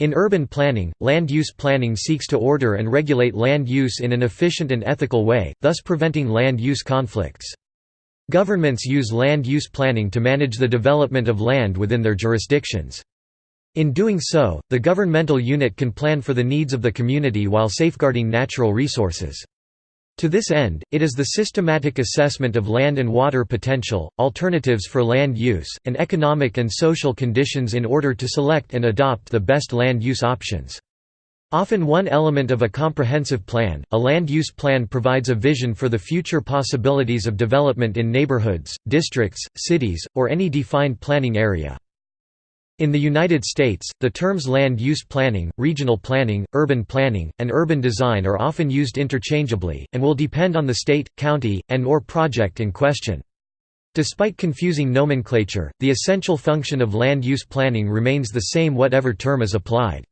In urban planning, land use planning seeks to order and regulate land use in an efficient and ethical way, thus preventing land use conflicts. Governments use land use planning to manage the development of land within their jurisdictions. In doing so, the governmental unit can plan for the needs of the community while safeguarding natural resources. To this end, it is the systematic assessment of land and water potential, alternatives for land use, and economic and social conditions in order to select and adopt the best land use options. Often one element of a comprehensive plan, a land use plan provides a vision for the future possibilities of development in neighborhoods, districts, cities, or any defined planning area. In the United States, the terms land use planning, regional planning, urban planning, and urban design are often used interchangeably, and will depend on the state, county, and or project in question. Despite confusing nomenclature, the essential function of land use planning remains the same whatever term is applied.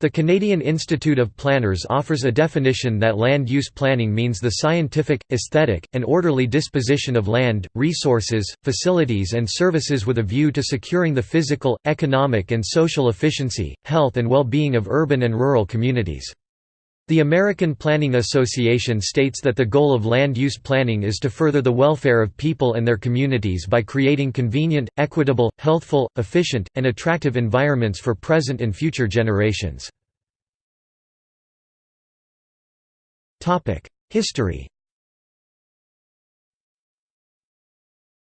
The Canadian Institute of Planners offers a definition that land use planning means the scientific, aesthetic, and orderly disposition of land, resources, facilities and services with a view to securing the physical, economic and social efficiency, health and well-being of urban and rural communities. The American Planning Association states that the goal of land use planning is to further the welfare of people and their communities by creating convenient, equitable, healthful, efficient, and attractive environments for present and future generations. History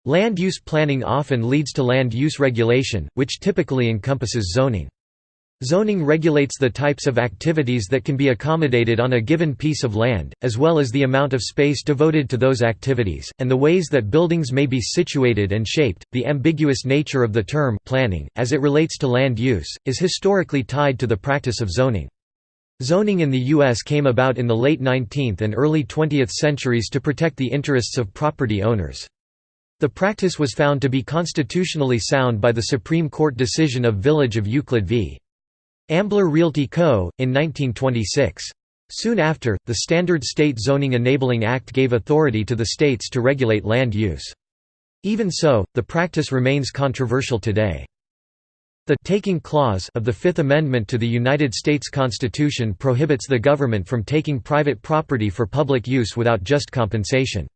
Land use planning often leads to land use regulation, which typically encompasses zoning. Zoning regulates the types of activities that can be accommodated on a given piece of land, as well as the amount of space devoted to those activities, and the ways that buildings may be situated and shaped. The ambiguous nature of the term planning, as it relates to land use, is historically tied to the practice of zoning. Zoning in the U.S. came about in the late 19th and early 20th centuries to protect the interests of property owners. The practice was found to be constitutionally sound by the Supreme Court decision of Village of Euclid v. Ambler Realty Co., in 1926. Soon after, the Standard State Zoning Enabling Act gave authority to the states to regulate land use. Even so, the practice remains controversial today. The «taking clause» of the Fifth Amendment to the United States Constitution prohibits the government from taking private property for public use without just compensation.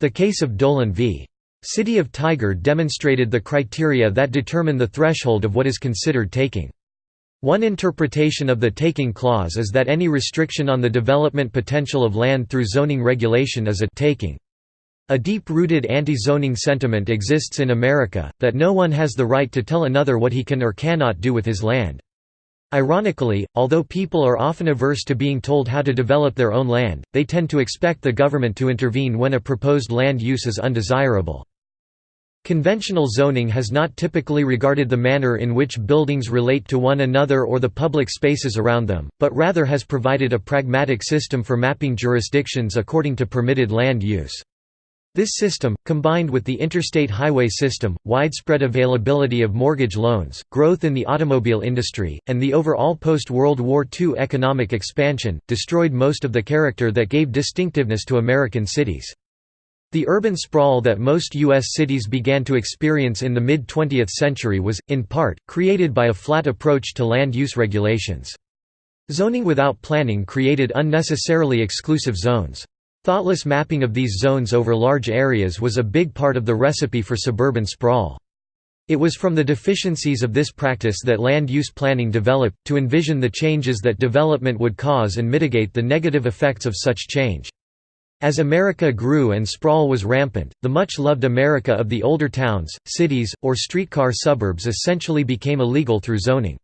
The case of Dolan v. City of Tigard demonstrated the criteria that determine the threshold of what is considered taking. One interpretation of the taking clause is that any restriction on the development potential of land through zoning regulation is a taking. A deep-rooted anti-zoning sentiment exists in America, that no one has the right to tell another what he can or cannot do with his land. Ironically, although people are often averse to being told how to develop their own land, they tend to expect the government to intervene when a proposed land use is undesirable. Conventional zoning has not typically regarded the manner in which buildings relate to one another or the public spaces around them, but rather has provided a pragmatic system for mapping jurisdictions according to permitted land use. This system, combined with the interstate highway system, widespread availability of mortgage loans, growth in the automobile industry, and the overall post-World War II economic expansion, destroyed most of the character that gave distinctiveness to American cities. The urban sprawl that most U.S. cities began to experience in the mid-20th century was, in part, created by a flat approach to land use regulations. Zoning without planning created unnecessarily exclusive zones. Thoughtless mapping of these zones over large areas was a big part of the recipe for suburban sprawl. It was from the deficiencies of this practice that land use planning developed, to envision the changes that development would cause and mitigate the negative effects of such change. As America grew and sprawl was rampant, the much-loved America of the older towns, cities, or streetcar suburbs essentially became illegal through zoning.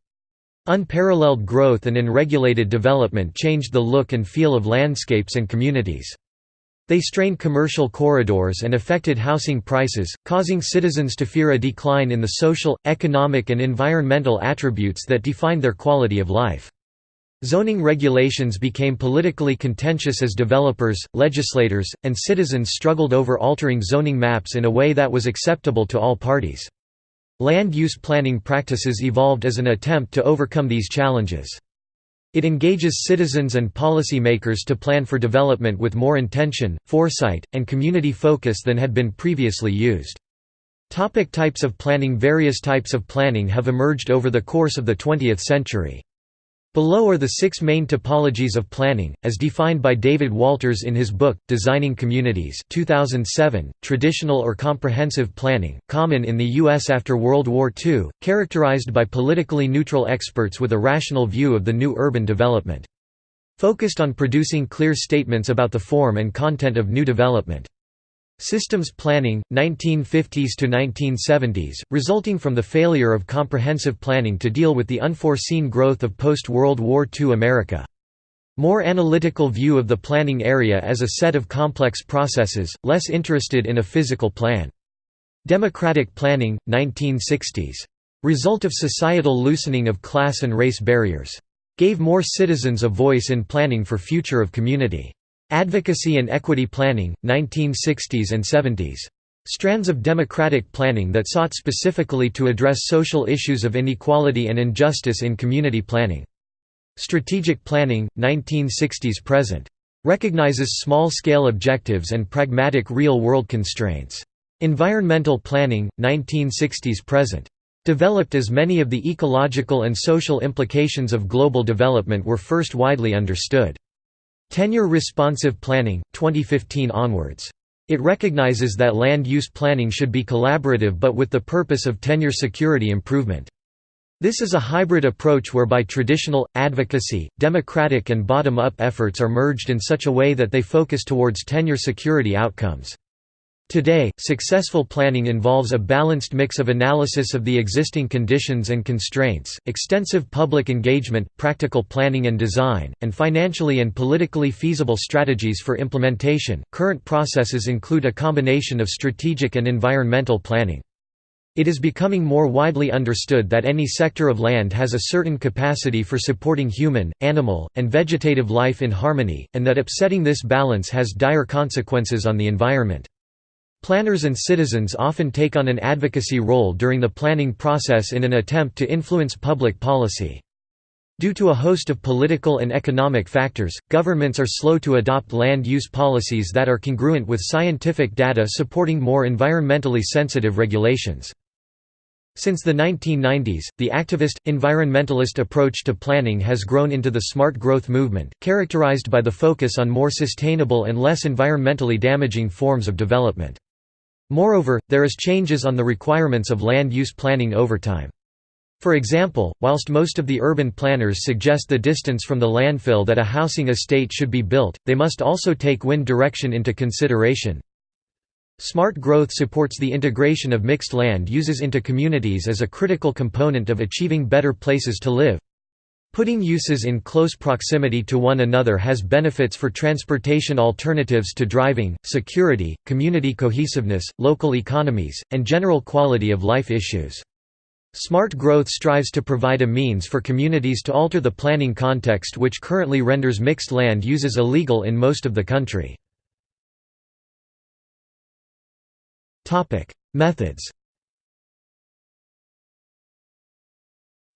Unparalleled growth and unregulated development changed the look and feel of landscapes and communities. They strained commercial corridors and affected housing prices, causing citizens to fear a decline in the social, economic and environmental attributes that defined their quality of life. Zoning regulations became politically contentious as developers, legislators, and citizens struggled over altering zoning maps in a way that was acceptable to all parties. Land use planning practices evolved as an attempt to overcome these challenges. It engages citizens and policy makers to plan for development with more intention, foresight, and community focus than had been previously used. Topic types of planning Various types of planning have emerged over the course of the 20th century. Below are the six main topologies of planning, as defined by David Walters in his book, Designing Communities 2007, Traditional or Comprehensive Planning, common in the U.S. after World War II, characterized by politically neutral experts with a rational view of the new urban development. Focused on producing clear statements about the form and content of new development. Systems planning, 1950s to 1970s, resulting from the failure of comprehensive planning to deal with the unforeseen growth of post-World War II America. More analytical view of the planning area as a set of complex processes, less interested in a physical plan. Democratic planning, 1960s. Result of societal loosening of class and race barriers. Gave more citizens a voice in planning for future of community. Advocacy and Equity Planning, 1960s and 70s. Strands of democratic planning that sought specifically to address social issues of inequality and injustice in community planning. Strategic Planning, 1960s present. Recognizes small-scale objectives and pragmatic real-world constraints. Environmental Planning, 1960s present. Developed as many of the ecological and social implications of global development were first widely understood. Tenure responsive planning, 2015 onwards. It recognizes that land use planning should be collaborative but with the purpose of tenure security improvement. This is a hybrid approach whereby traditional, advocacy, democratic and bottom-up efforts are merged in such a way that they focus towards tenure security outcomes. Today, successful planning involves a balanced mix of analysis of the existing conditions and constraints, extensive public engagement, practical planning and design, and financially and politically feasible strategies for implementation. Current processes include a combination of strategic and environmental planning. It is becoming more widely understood that any sector of land has a certain capacity for supporting human, animal, and vegetative life in harmony, and that upsetting this balance has dire consequences on the environment. Planners and citizens often take on an advocacy role during the planning process in an attempt to influence public policy. Due to a host of political and economic factors, governments are slow to adopt land use policies that are congruent with scientific data supporting more environmentally sensitive regulations. Since the 1990s, the activist, environmentalist approach to planning has grown into the smart growth movement, characterized by the focus on more sustainable and less environmentally damaging forms of development. Moreover, there is changes on the requirements of land use planning over time. For example, whilst most of the urban planners suggest the distance from the landfill that a housing estate should be built, they must also take wind direction into consideration. Smart growth supports the integration of mixed land uses into communities as a critical component of achieving better places to live. Putting uses in close proximity to one another has benefits for transportation alternatives to driving, security, community cohesiveness, local economies, and general quality of life issues. Smart growth strives to provide a means for communities to alter the planning context which currently renders mixed land uses illegal in most of the country. Methods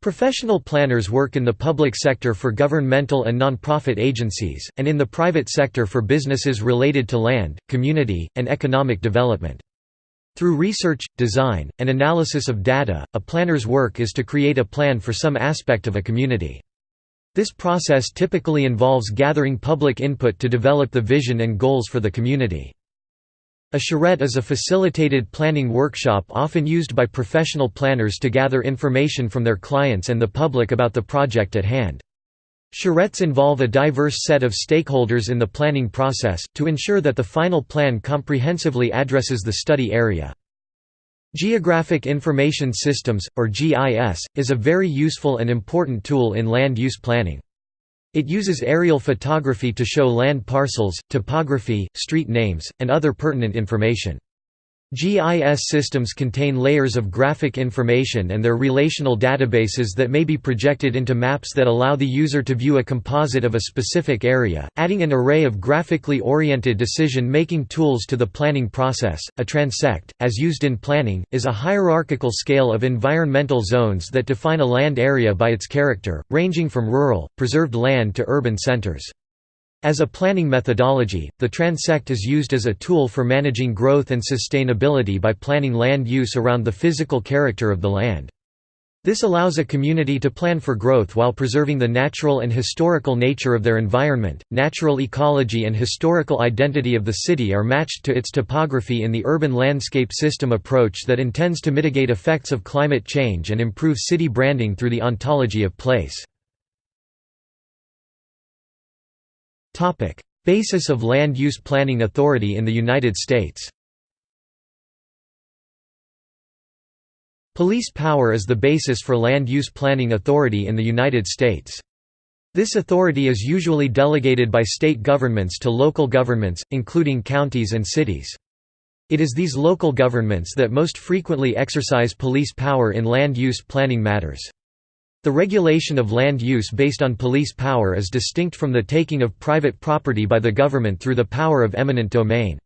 Professional planners work in the public sector for governmental and non-profit agencies, and in the private sector for businesses related to land, community, and economic development. Through research, design, and analysis of data, a planner's work is to create a plan for some aspect of a community. This process typically involves gathering public input to develop the vision and goals for the community. A charrette is a facilitated planning workshop often used by professional planners to gather information from their clients and the public about the project at hand. Charrettes involve a diverse set of stakeholders in the planning process, to ensure that the final plan comprehensively addresses the study area. Geographic Information Systems, or GIS, is a very useful and important tool in land use planning. It uses aerial photography to show land parcels, topography, street names, and other pertinent information. GIS systems contain layers of graphic information and their relational databases that may be projected into maps that allow the user to view a composite of a specific area, adding an array of graphically oriented decision-making tools to the planning process. A transect, as used in planning, is a hierarchical scale of environmental zones that define a land area by its character, ranging from rural, preserved land to urban centers. As a planning methodology, the transect is used as a tool for managing growth and sustainability by planning land use around the physical character of the land. This allows a community to plan for growth while preserving the natural and historical nature of their environment. Natural ecology and historical identity of the city are matched to its topography in the urban landscape system approach that intends to mitigate effects of climate change and improve city branding through the ontology of place. Topic: Basis of Land Use Planning Authority in the United States. Police power is the basis for land use planning authority in the United States. This authority is usually delegated by state governments to local governments, including counties and cities. It is these local governments that most frequently exercise police power in land use planning matters. The regulation of land use based on police power is distinct from the taking of private property by the government through the power of eminent domain.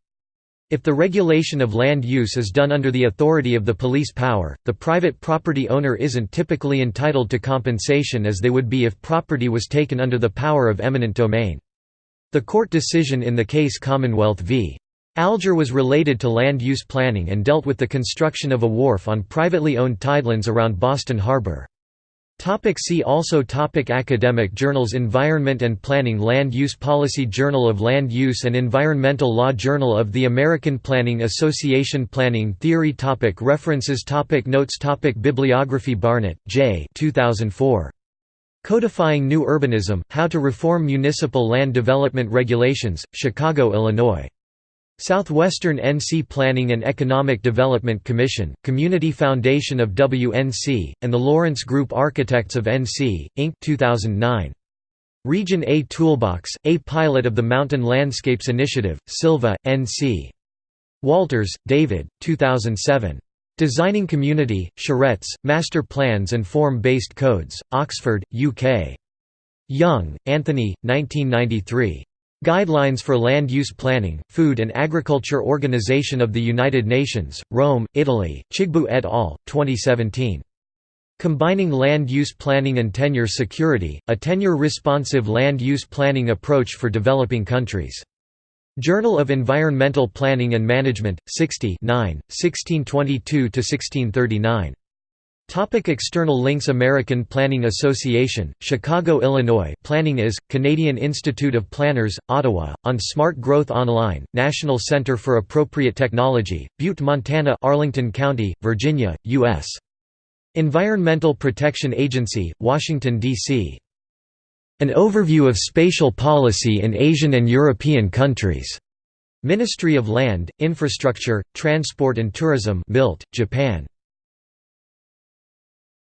If the regulation of land use is done under the authority of the police power, the private property owner isn't typically entitled to compensation as they would be if property was taken under the power of eminent domain. The court decision in the case Commonwealth v. Alger was related to land use planning and dealt with the construction of a wharf on privately owned tidelands around Boston Harbor. Topic see also topic Academic journals Environment and Planning Land Use Policy Journal of Land Use and Environmental Law Journal of the American Planning Association Planning Theory topic References topic Notes topic Bibliography Barnett, J 2004. Codifying New Urbanism, How to Reform Municipal Land Development Regulations, Chicago, Illinois. Southwestern NC Planning and Economic Development Commission, Community Foundation of WNC, and the Lawrence Group Architects of NC, Inc. 2009. Region A Toolbox, A Pilot of the Mountain Landscapes Initiative, Sylva, NC. Walters, David, 2007. Designing Community, Charrettes, Master Plans and Form-Based Codes, Oxford, UK. Young, Anthony, 1993. Guidelines for Land Use Planning, Food and Agriculture Organization of the United Nations, Rome, Italy, Chigbu et al., 2017. Combining Land Use Planning and Tenure Security, a tenure-responsive land use planning approach for developing countries. Journal of Environmental Planning and Management, 60 9, 1622–1639. Topic external links American Planning Association, Chicago, Illinois Planning is, Canadian Institute of Planners, Ottawa, on Smart Growth Online, National Center for Appropriate Technology, Butte, Montana Arlington County, Virginia, U.S. Environmental Protection Agency, Washington, D.C. An overview of spatial policy in Asian and European countries. Ministry of Land, Infrastructure, Transport and Tourism Milt, Japan.